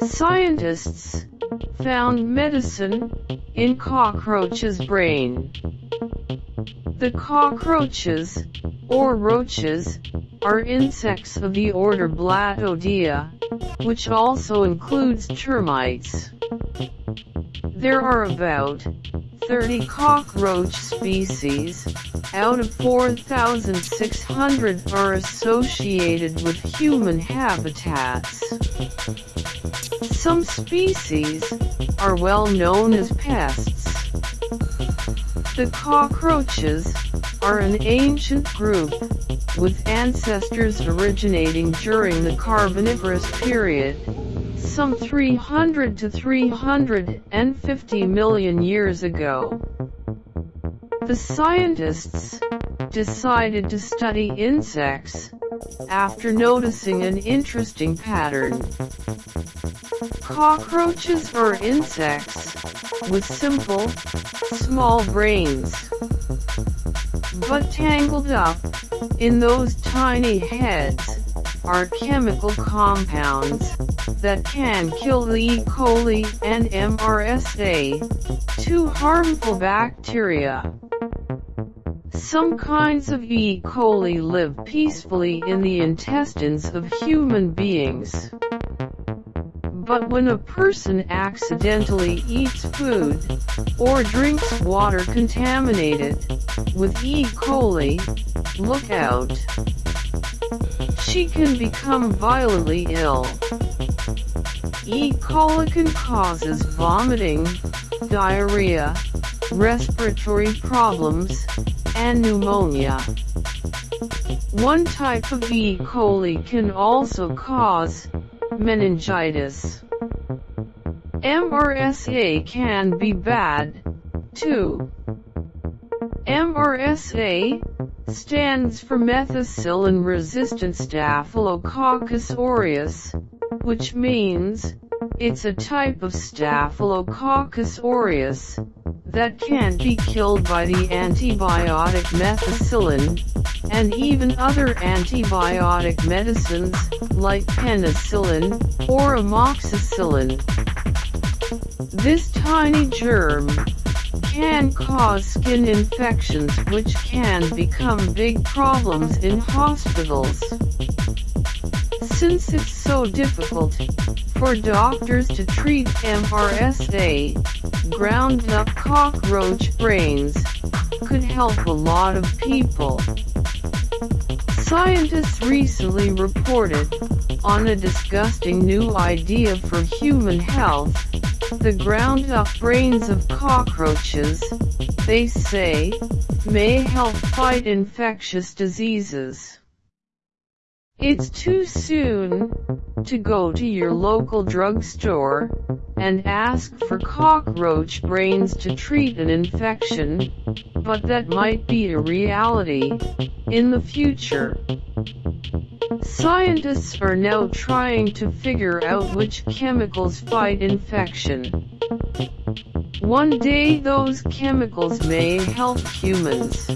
Scientists found medicine in cockroach's brain. The cockroaches, or roaches, are insects of the order Blattodea, which also includes termites. There are about 30 cockroach species, out of 4,600 are associated with human habitats. Some species are well known as pests. The cockroaches are an ancient group with ancestors originating during the Carboniferous period, some 300 to 350 million years ago. The scientists decided to study insects after noticing an interesting pattern. Cockroaches are insects with simple, small brains. But tangled up in those tiny heads are chemical compounds that can kill the E. coli and MRSA, two harmful bacteria. Some kinds of E. coli live peacefully in the intestines of human beings. But when a person accidentally eats food, or drinks water contaminated with E. coli, look out. She can become violently ill. E. coli can causes vomiting, diarrhea, respiratory problems, and pneumonia. One type of E. coli can also cause meningitis. MRSA can be bad, too. MRSA stands for methicillin-resistant Staphylococcus aureus, which means it's a type of Staphylococcus aureus that can't be killed by the antibiotic methicillin, and even other antibiotic medicines, like penicillin, or amoxicillin. This tiny germ can cause skin infections which can become big problems in hospitals. Since it's so difficult for doctors to treat MRSA, ground up cockroach brains could help a lot of people. Scientists recently reported on a disgusting new idea for human health, the ground up brains of cockroaches, they say, may help fight infectious diseases. It's too soon to go to your local drugstore and ask for cockroach brains to treat an infection, but that might be a reality in the future. Scientists are now trying to figure out which chemicals fight infection. One day those chemicals may help humans.